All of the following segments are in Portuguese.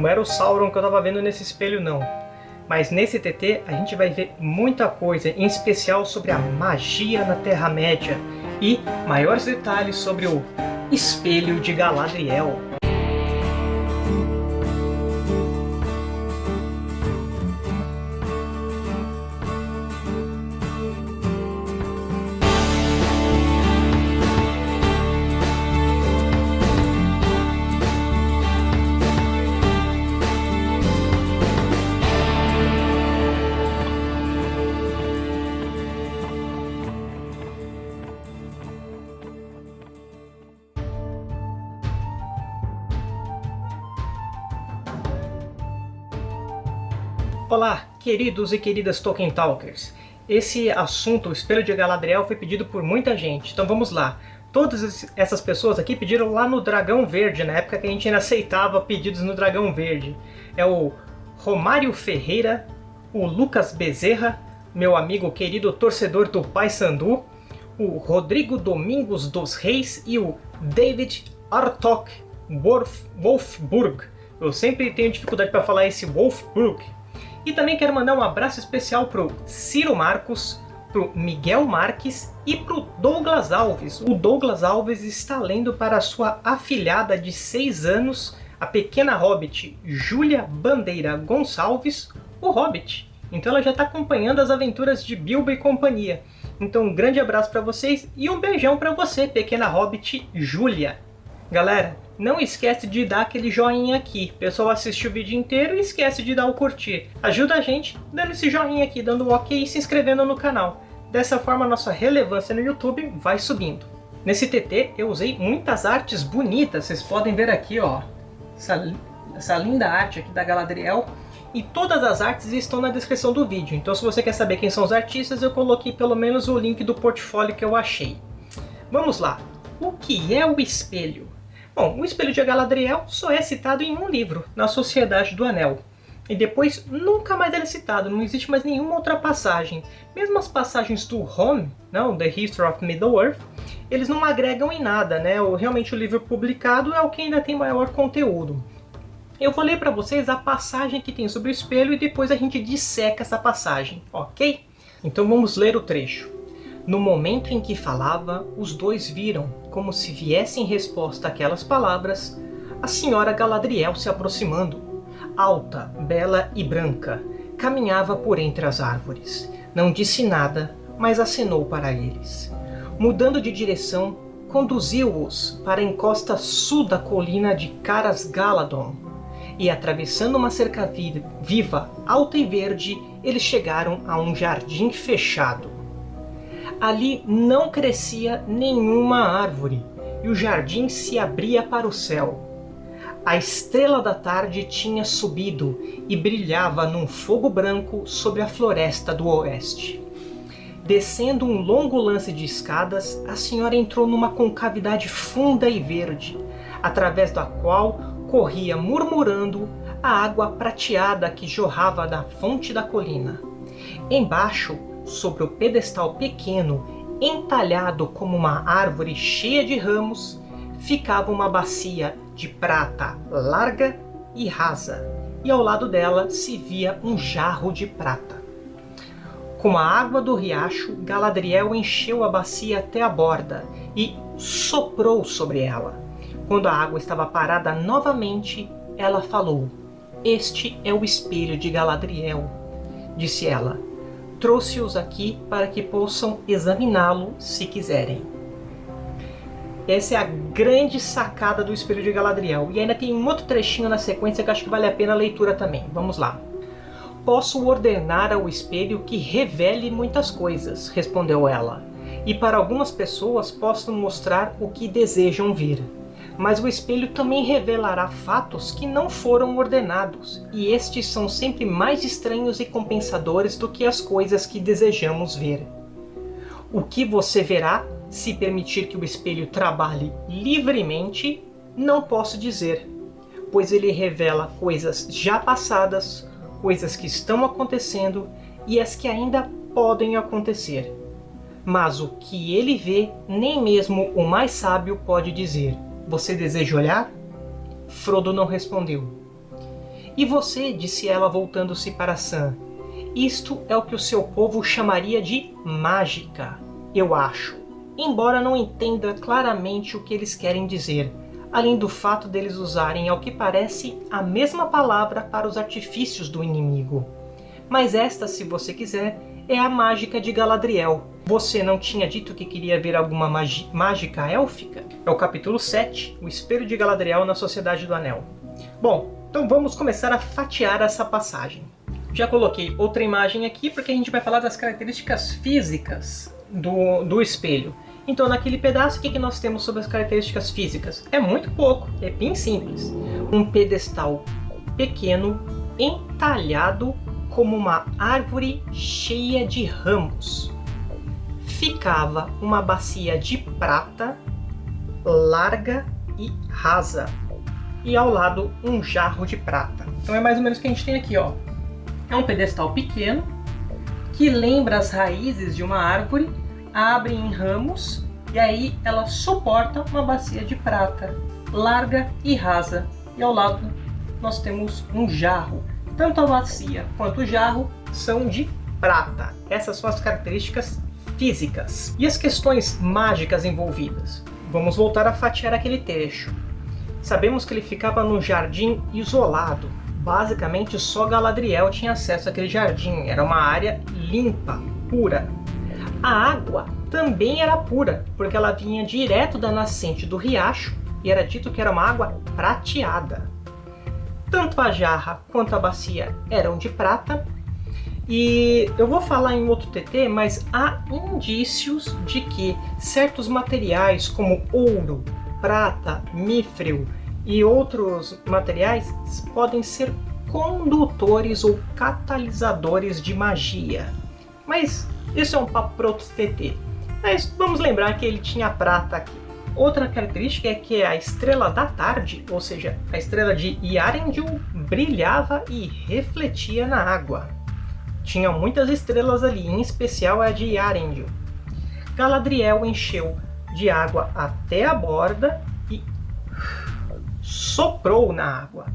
Não era o Sauron que eu estava vendo nesse espelho, não. Mas nesse TT a gente vai ver muita coisa, em especial sobre a magia na Terra-média e maiores detalhes sobre o Espelho de Galadriel. Olá, queridos e queridas Tolkien Talkers. Esse assunto, o Espelho de Galadriel, foi pedido por muita gente, então vamos lá. Todas essas pessoas aqui pediram lá no Dragão Verde, na época que a gente ainda aceitava pedidos no Dragão Verde. É o Romário Ferreira, o Lucas Bezerra, meu amigo querido torcedor do Paysandu, o Rodrigo Domingos dos Reis e o David Artok Wolfburg. Eu sempre tenho dificuldade para falar esse Wolfburg, e também quero mandar um abraço especial para o Ciro Marcos, para o Miguel Marques e para o Douglas Alves. O Douglas Alves está lendo para sua afilhada de 6 anos, a pequena hobbit Júlia Bandeira Gonçalves, o Hobbit. Então ela já está acompanhando as aventuras de Bilbo e companhia. Então um grande abraço para vocês e um beijão para você, pequena hobbit Júlia. Galera, não esquece de dar aquele joinha aqui. O pessoal assiste o vídeo inteiro e esquece de dar o curtir. Ajuda a gente dando esse joinha aqui, dando um ok e se inscrevendo no canal. Dessa forma, nossa relevância no YouTube vai subindo. Nesse TT, eu usei muitas artes bonitas. Vocês podem ver aqui, ó. Essa, essa linda arte aqui da Galadriel. E todas as artes estão na descrição do vídeo. Então, se você quer saber quem são os artistas, eu coloquei pelo menos o link do portfólio que eu achei. Vamos lá. O que é o espelho? Bom, o Espelho de Galadriel só é citado em um livro, na Sociedade do Anel. E depois nunca mais ele é citado, não existe mais nenhuma outra passagem. Mesmo as passagens do Home, não, The History of Middle-earth, eles não agregam em nada, né? Realmente o livro publicado é o que ainda tem maior conteúdo. Eu vou ler para vocês a passagem que tem sobre o espelho e depois a gente disseca essa passagem, ok? Então vamos ler o trecho. No momento em que falava, os dois viram, como se viesse em resposta àquelas palavras, a senhora Galadriel se aproximando. Alta, bela e branca, caminhava por entre as árvores. Não disse nada, mas acenou para eles. Mudando de direção, conduziu-os para a encosta sul da colina de Caras Galadon, e atravessando uma cerca viva, alta e verde, eles chegaram a um jardim fechado. Ali não crescia nenhuma árvore, e o jardim se abria para o céu. A estrela da tarde tinha subido e brilhava num fogo branco sobre a floresta do oeste. Descendo um longo lance de escadas, a senhora entrou numa concavidade funda e verde, através da qual corria murmurando a água prateada que jorrava da fonte da colina. Embaixo, sobre o pedestal pequeno, entalhado como uma árvore cheia de ramos, ficava uma bacia de prata larga e rasa, e ao lado dela se via um jarro de prata. Com a água do riacho, Galadriel encheu a bacia até a borda e soprou sobre ela. Quando a água estava parada novamente, ela falou, Este é o espelho de Galadriel, disse ela trouxe-os aqui para que possam examiná-lo se quiserem. Essa é a grande sacada do Espelho de Galadriel. E ainda tem um outro trechinho na sequência que acho que vale a pena a leitura também. Vamos lá. Posso ordenar ao espelho que revele muitas coisas, respondeu ela. E para algumas pessoas posso mostrar o que desejam ver mas o espelho também revelará fatos que não foram ordenados, e estes são sempre mais estranhos e compensadores do que as coisas que desejamos ver. O que você verá, se permitir que o espelho trabalhe livremente, não posso dizer, pois ele revela coisas já passadas, coisas que estão acontecendo e as que ainda podem acontecer. Mas o que ele vê, nem mesmo o mais sábio pode dizer. Você deseja olhar? Frodo não respondeu. E você, disse ela voltando-se para Sam, isto é o que o seu povo chamaria de mágica, eu acho. Embora não entenda claramente o que eles querem dizer, além do fato deles usarem, ao que parece, a mesma palavra para os artifícios do inimigo. Mas esta, se você quiser, é a mágica de Galadriel. Você não tinha dito que queria ver alguma mágica élfica? É o capítulo 7, o espelho de Galadriel na Sociedade do Anel. Bom, então vamos começar a fatiar essa passagem. Já coloquei outra imagem aqui porque a gente vai falar das características físicas do, do espelho. Então naquele pedaço o que, que nós temos sobre as características físicas? É muito pouco, é bem simples. Um pedestal pequeno entalhado como uma árvore cheia de ramos. Ficava uma bacia de prata larga e rasa e ao lado um jarro de prata. Então é mais ou menos o que a gente tem aqui, ó. É um pedestal pequeno que lembra as raízes de uma árvore, abre em ramos e aí ela suporta uma bacia de prata, larga e rasa. E ao lado nós temos um jarro. Tanto a bacia quanto o jarro são de prata. Essas são as características físicas. E as questões mágicas envolvidas? Vamos voltar a fatiar aquele trecho. Sabemos que ele ficava num jardim isolado. Basicamente, só Galadriel tinha acesso àquele jardim. Era uma área limpa, pura. A água também era pura, porque ela vinha direto da nascente do riacho e era dito que era uma água prateada. Tanto a jarra quanto a bacia eram de prata. E eu vou falar em outro TT, mas há indícios de que certos materiais como ouro, prata, mifril e outros materiais podem ser condutores ou catalisadores de magia. Mas isso é um papo para outro TT. Mas vamos lembrar que ele tinha prata aqui. Outra característica é que a estrela da tarde, ou seja, a estrela de Yarendil, brilhava e refletia na água. Tinha muitas estrelas ali, em especial a de Yarendil. Galadriel encheu de água até a borda e soprou na água.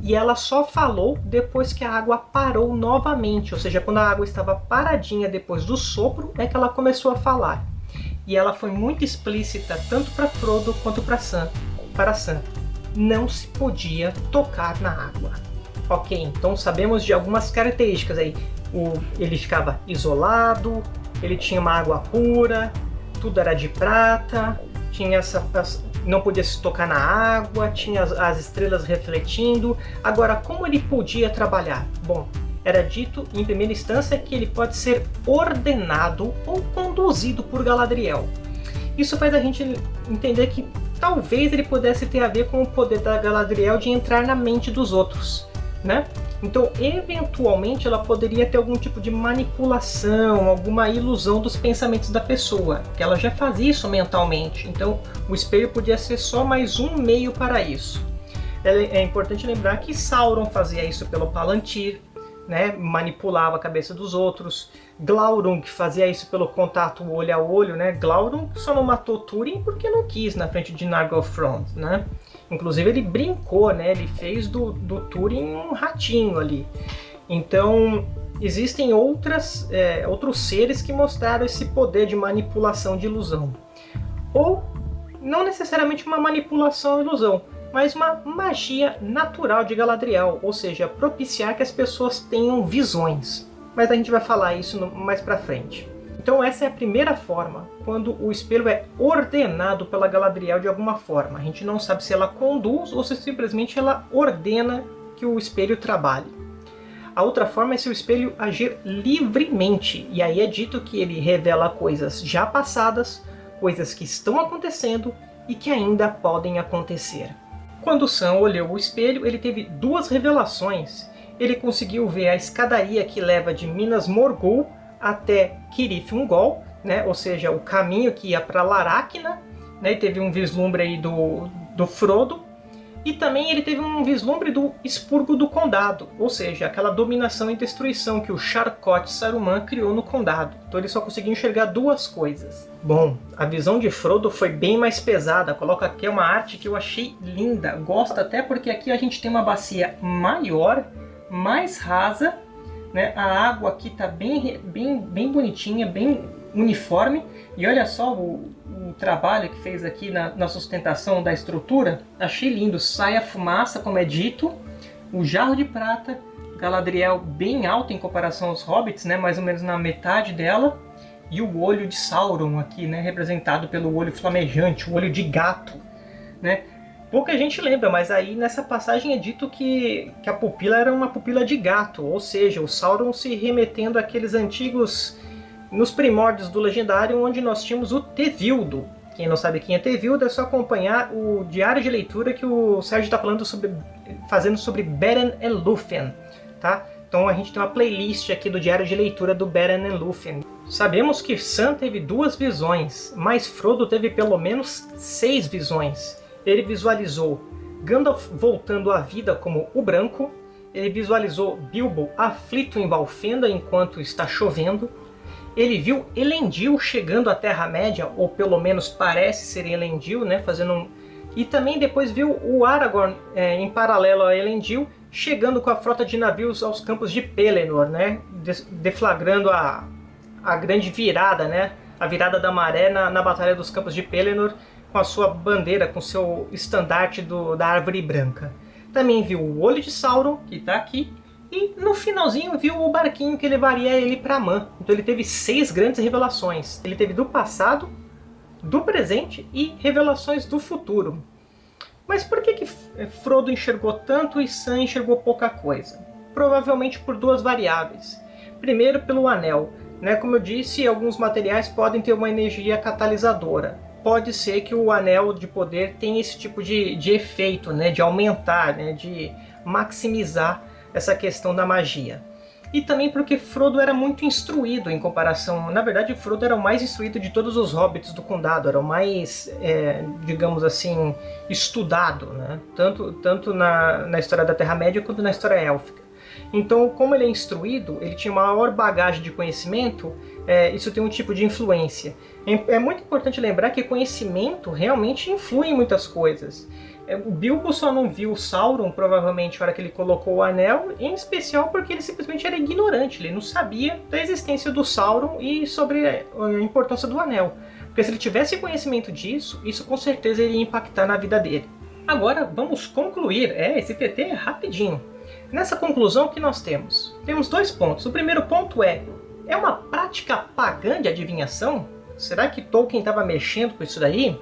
E ela só falou depois que a água parou novamente, ou seja, quando a água estava paradinha depois do sopro, é que ela começou a falar. E ela foi muito explícita tanto para Frodo quanto para Sam. Para Sam, não se podia tocar na água. Ok, então sabemos de algumas características aí. O, ele ficava isolado, ele tinha uma água pura, tudo era de prata, tinha essa, não podia se tocar na água, tinha as, as estrelas refletindo. Agora, como ele podia trabalhar? Bom, era dito em primeira instância que ele pode ser ordenado ou conduzido por Galadriel. Isso faz a gente entender que talvez ele pudesse ter a ver com o poder da Galadriel de entrar na mente dos outros, né? Então, eventualmente, ela poderia ter algum tipo de manipulação, alguma ilusão dos pensamentos da pessoa, que ela já fazia isso mentalmente. Então, o espelho podia ser só mais um meio para isso. É, é importante lembrar que Sauron fazia isso pelo Palantir, né, manipulava a cabeça dos outros. Glaurung fazia isso pelo contato olho a olho, né? Glaurung só não matou Túrin porque não quis na frente de Nargothrond, né? Inclusive ele brincou, né? Ele fez do, do Túrin um ratinho ali. Então existem outras, é, outros seres que mostraram esse poder de manipulação de ilusão. Ou não necessariamente uma manipulação ilusão, mas uma magia natural de Galadriel, ou seja, propiciar que as pessoas tenham visões. Mas a gente vai falar isso mais pra frente. Então essa é a primeira forma, quando o espelho é ordenado pela Galadriel de alguma forma. A gente não sabe se ela conduz ou se simplesmente ela ordena que o espelho trabalhe. A outra forma é se o espelho agir livremente, e aí é dito que ele revela coisas já passadas, coisas que estão acontecendo e que ainda podem acontecer. Quando Sam olhou o espelho, ele teve duas revelações. Ele conseguiu ver a escadaria que leva de Minas Morgul até Kirith Ungol, né? ou seja, o caminho que ia para Laracna, né? teve um vislumbre aí do, do Frodo. E também ele teve um vislumbre do expurgo do condado, ou seja, aquela dominação e destruição que o Charcot Saruman criou no condado. Então ele só conseguiu enxergar duas coisas. Bom, a visão de Frodo foi bem mais pesada. Coloca aqui uma arte que eu achei linda. Gosto até porque aqui a gente tem uma bacia maior, mais rasa. Né? A água aqui está bem, bem, bem bonitinha, bem uniforme. E olha só o, o trabalho que fez aqui na, na, sustentação da estrutura. Achei lindo. Sai a fumaça, como é dito. O jarro de prata. Galadriel bem alto em comparação aos hobbits, né? mais ou menos na metade dela. E o olho de Sauron aqui, né? representado pelo olho flamejante, o olho de gato. Né? Pouca gente lembra, mas aí nessa passagem é dito que, que a pupila era uma pupila de gato, ou seja, o Sauron se remetendo àqueles antigos nos primórdios do Legendário, onde nós tínhamos o Tevildo. Quem não sabe quem é Tevildo, é só acompanhar o diário de leitura que o Sérgio está falando sobre, fazendo sobre Beren e Lúthien, tá? Então a gente tem uma playlist aqui do diário de leitura do Beren e Lúthien. Sabemos que Sam teve duas visões, mas Frodo teve pelo menos seis visões. Ele visualizou Gandalf voltando à vida como o Branco, ele visualizou Bilbo aflito em Valfenda enquanto está chovendo, ele viu Elendil chegando à Terra-média, ou pelo menos parece ser Elendil, né, fazendo um... E também depois viu o Aragorn, é, em paralelo a Elendil, chegando com a frota de navios aos campos de Pelennor, né, deflagrando a, a grande virada, né, a virada da maré na, na Batalha dos Campos de Pelennor, com a sua bandeira, com seu estandarte do, da Árvore Branca. Também viu o Olho de Sauron, que está aqui, e no finalzinho viu o barquinho que levaria ele para Man. Então ele teve seis grandes revelações. Ele teve do passado, do presente e revelações do futuro. Mas por que, que Frodo enxergou tanto e Sam enxergou pouca coisa? Provavelmente por duas variáveis. Primeiro pelo anel. Né? Como eu disse, alguns materiais podem ter uma energia catalisadora. Pode ser que o anel de poder tenha esse tipo de, de efeito, né? de aumentar, né? de maximizar essa questão da magia. E também porque Frodo era muito instruído em comparação... Na verdade, Frodo era o mais instruído de todos os hobbits do condado, era o mais, é, digamos assim, estudado, né? tanto, tanto na, na história da Terra-média quanto na história élfica. Então, como ele é instruído, ele tinha maior bagagem de conhecimento, é, isso tem um tipo de influência. É, é muito importante lembrar que conhecimento realmente influi em muitas coisas. É, o Bilbo só não viu o Sauron, provavelmente, na hora que ele colocou o anel, em especial porque ele simplesmente era ignorante, ele não sabia da existência do Sauron e sobre a importância do anel. Porque se ele tivesse conhecimento disso, isso com certeza iria impactar na vida dele. Agora vamos concluir, é, esse TT é rapidinho. Nessa conclusão que nós temos? Temos dois pontos. O primeiro ponto é, é uma prática pagã de adivinhação? Será que Tolkien estava mexendo com isso daí?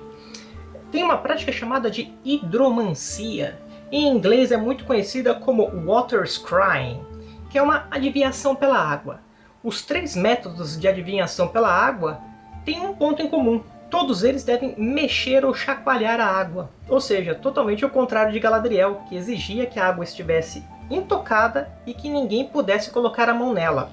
Tem uma prática chamada de hidromancia. Em inglês é muito conhecida como water scrying, que é uma adivinhação pela água. Os três métodos de adivinhação pela água têm um ponto em comum. Todos eles devem mexer ou chacoalhar a água. Ou seja, totalmente o contrário de Galadriel, que exigia que a água estivesse intocada e que ninguém pudesse colocar a mão nela.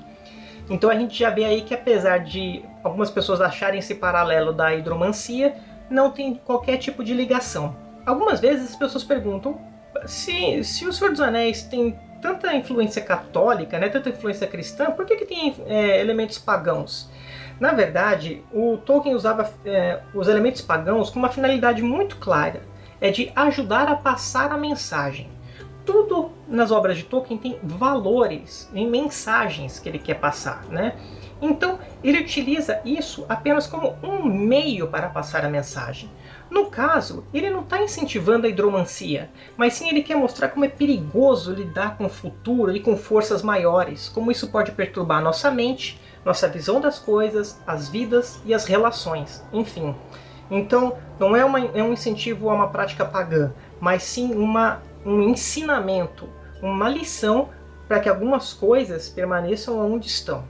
Então a gente já vê aí que apesar de algumas pessoas acharem esse paralelo da hidromancia, não tem qualquer tipo de ligação. Algumas vezes as pessoas perguntam se, se o Senhor dos Anéis tem tanta influência católica, né, tanta influência cristã, por que, que tem é, elementos pagãos? Na verdade, o Tolkien usava é, os elementos pagãos com uma finalidade muito clara, é de ajudar a passar a mensagem. Tudo nas obras de Tolkien tem valores, em mensagens que ele quer passar, né? Então, ele utiliza isso apenas como um meio para passar a mensagem. No caso, ele não está incentivando a hidromancia, mas sim ele quer mostrar como é perigoso lidar com o futuro e com forças maiores, como isso pode perturbar nossa mente, nossa visão das coisas, as vidas e as relações, enfim. Então, não é, uma, é um incentivo a uma prática pagã, mas sim uma, um ensinamento, uma lição para que algumas coisas permaneçam onde estão.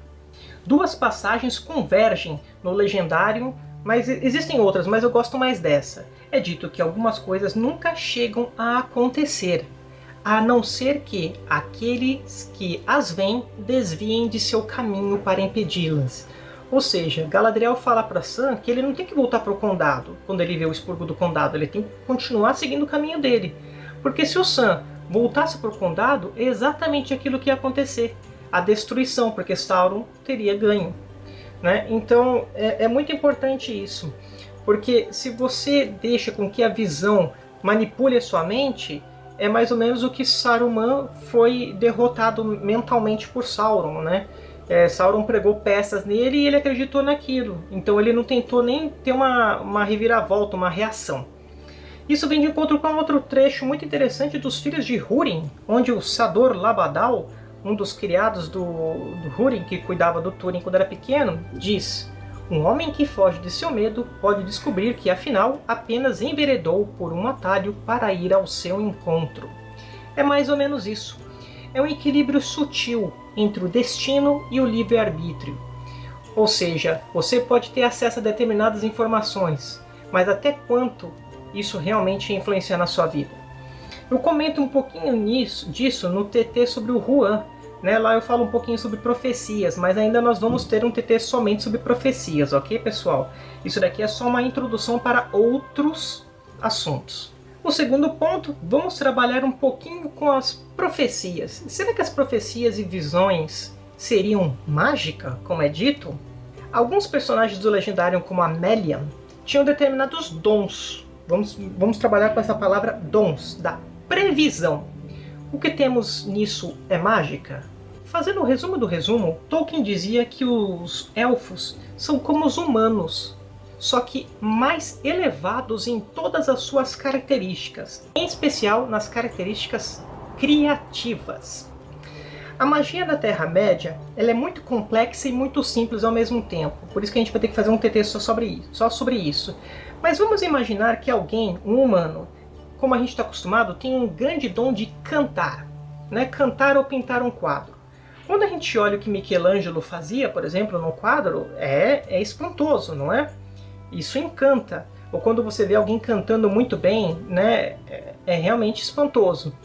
Duas passagens convergem no legendário, mas existem outras, mas eu gosto mais dessa. É dito que algumas coisas nunca chegam a acontecer, a não ser que aqueles que as veem desviem de seu caminho para impedi-las. Ou seja, Galadriel fala para Sam que ele não tem que voltar para o condado quando ele vê o expurgo do condado, ele tem que continuar seguindo o caminho dele. Porque se o Sam voltasse para o condado, é exatamente aquilo que ia acontecer. A destruição, porque Sauron teria ganho. Né? Então é, é muito importante isso. Porque se você deixa com que a visão manipule a sua mente, é mais ou menos o que Saruman foi derrotado mentalmente por Sauron, né? É, Sauron pregou peças nele e ele acreditou naquilo. Então ele não tentou nem ter uma, uma reviravolta, uma reação. Isso vem de encontro com outro trecho muito interessante dos Filhos de Húrin, onde o Sador Labadal, um dos criados do, do Húrin, que cuidava do Túrin quando era pequeno, diz um homem que foge de seu medo pode descobrir que afinal apenas enveredou por um atalho para ir ao seu encontro. É mais ou menos isso. É um equilíbrio sutil entre o destino e o livre-arbítrio. Ou seja, você pode ter acesso a determinadas informações, mas até quanto isso realmente influencia na sua vida? Eu comento um pouquinho nisso, disso no TT sobre o Juan, né? Lá eu falo um pouquinho sobre profecias, mas ainda nós vamos ter um TT somente sobre profecias, ok, pessoal? Isso daqui é só uma introdução para outros assuntos. O segundo ponto, vamos trabalhar um pouquinho com as profecias. Será que as profecias e visões seriam mágica, como é dito? Alguns personagens do Legendário, como a Melian, tinham determinados dons. Vamos, vamos trabalhar com essa palavra dons, da previsão. O que temos nisso é mágica? Fazendo o resumo do resumo, Tolkien dizia que os elfos são como os humanos, só que mais elevados em todas as suas características, em especial nas características criativas. A magia da Terra-média é muito complexa e muito simples ao mesmo tempo, por isso que a gente vai ter que fazer um TT. Só sobre isso. Mas vamos imaginar que alguém, um humano, como a gente está acostumado, tem um grande dom de cantar. Né? Cantar ou pintar um quadro. Quando a gente olha o que Michelangelo fazia, por exemplo, no quadro, é, é espantoso, não é? Isso encanta. Ou quando você vê alguém cantando muito bem, né, é, é realmente espantoso.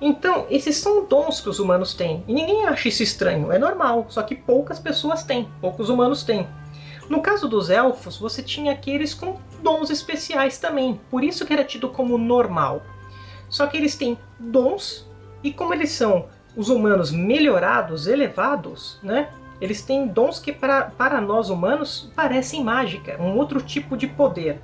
Então, esses são dons que os humanos têm. E ninguém acha isso estranho, é normal. Só que poucas pessoas têm, poucos humanos têm. No caso dos elfos, você tinha aqueles com dons especiais também. Por isso que era tido como normal. Só que eles têm dons, e como eles são os humanos melhorados, elevados, né? Eles têm dons que para, para nós humanos parecem mágica, um outro tipo de poder.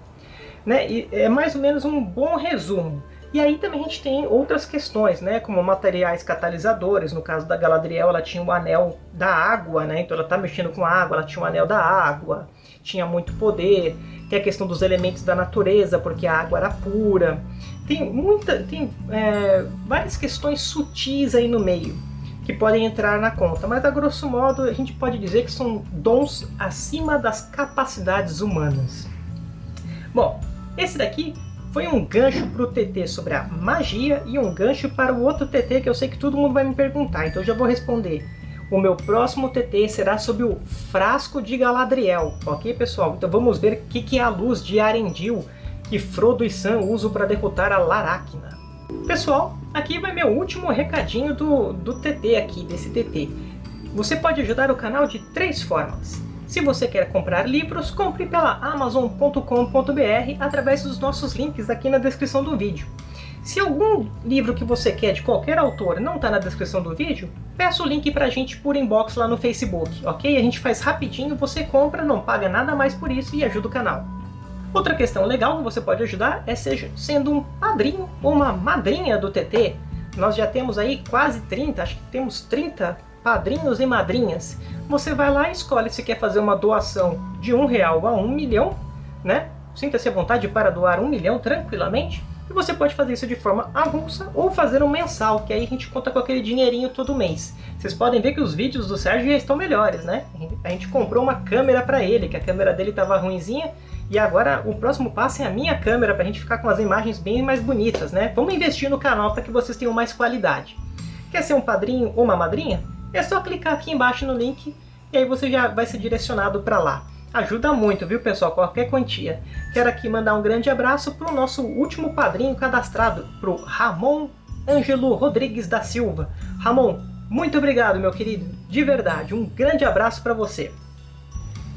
Né? E é mais ou menos um bom resumo. E aí também a gente tem outras questões, né? como materiais catalisadores. No caso da Galadriel, ela tinha o anel da água, né? então ela está mexendo com água, ela tinha o anel da água, tinha muito poder. Tem a questão dos elementos da natureza, porque a água era pura. Tem, muita, tem é, várias questões sutis aí no meio que podem entrar na conta, mas a grosso modo a gente pode dizer que são dons acima das capacidades humanas. Bom, esse daqui foi um gancho para o TT sobre a magia e um gancho para o outro TT que eu sei que todo mundo vai me perguntar, então eu já vou responder. O meu próximo TT será sobre o frasco de Galadriel, ok pessoal? Então vamos ver o que, que é a luz de Arendil que Frodo e Sam usam para derrotar a Laracna. Pessoal, aqui vai meu último recadinho do, do TT aqui, desse TT. Você pode ajudar o canal de três formas. Se você quer comprar livros, compre pela Amazon.com.br através dos nossos links aqui na descrição do vídeo. Se algum livro que você quer de qualquer autor não está na descrição do vídeo, peça o link para a gente por inbox lá no Facebook, ok? A gente faz rapidinho, você compra, não paga nada mais por isso e ajuda o canal. Outra questão legal que você pode ajudar é seja sendo um padrinho ou uma madrinha do TT. Nós já temos aí quase 30, acho que temos 30 padrinhos e madrinhas. Você vai lá e escolhe se quer fazer uma doação de um real a um milhão, né? Sinta-se à vontade para doar um milhão tranquilamente. E você pode fazer isso de forma avulsa ou fazer um mensal, que aí a gente conta com aquele dinheirinho todo mês. Vocês podem ver que os vídeos do Sérgio já estão melhores, né? A gente comprou uma câmera para ele, que a câmera dele estava ruinzinha, e agora o próximo passo é a minha câmera para a gente ficar com as imagens bem mais bonitas, né? Vamos investir no canal para que vocês tenham mais qualidade. Quer ser um padrinho ou uma madrinha? É só clicar aqui embaixo no link e aí você já vai ser direcionado para lá. Ajuda muito, viu pessoal? Qualquer quantia. Quero aqui mandar um grande abraço para o nosso último padrinho cadastrado, para o Ramon Ângelo Rodrigues da Silva. Ramon, muito obrigado, meu querido. De verdade, um grande abraço para você.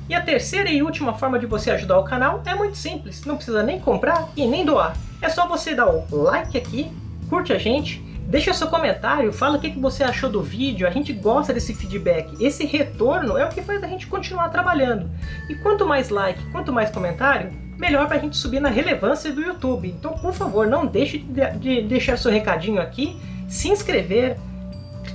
E a terceira e última forma de você ajudar o canal é muito simples, não precisa nem comprar e nem doar. É só você dar o like aqui, curte a gente, deixa seu comentário, fala o que você achou do vídeo, a gente gosta desse feedback. Esse retorno é o que faz a gente continuar trabalhando. E quanto mais like, quanto mais comentário, melhor para a gente subir na relevância do YouTube. Então, por favor, não deixe de deixar seu recadinho aqui, se inscrever,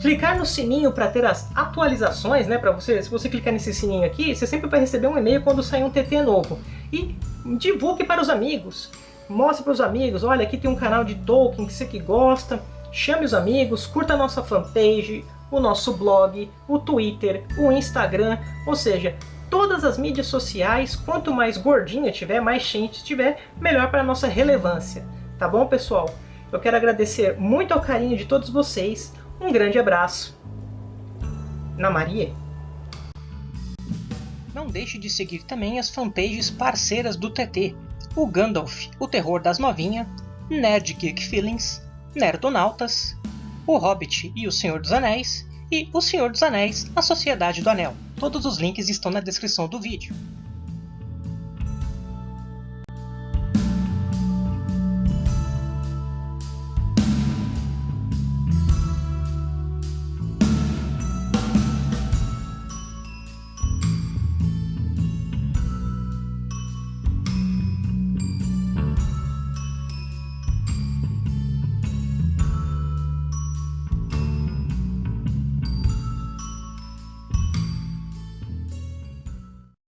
clicar no sininho para ter as atualizações, né? Para você, se você clicar nesse sininho aqui, você sempre vai receber um e-mail quando sair um TT novo. E divulgue para os amigos, mostre para os amigos, olha, aqui tem um canal de Tolkien que você que gosta, chame os amigos, curta a nossa fanpage, o nosso blog, o Twitter, o Instagram, ou seja, todas as mídias sociais, quanto mais gordinha tiver, mais gente tiver, melhor para a nossa relevância. Tá bom, pessoal? Eu quero agradecer muito ao carinho de todos vocês, um grande abraço. Na Maria. Não deixe de seguir também as fanpages parceiras do TT, o Gandalf, o Terror das Novinha, Nerd Geek Feelings, Nerdonautas, o Hobbit e o Senhor dos Anéis, e o Senhor dos Anéis, a Sociedade do Anel. Todos os links estão na descrição do vídeo.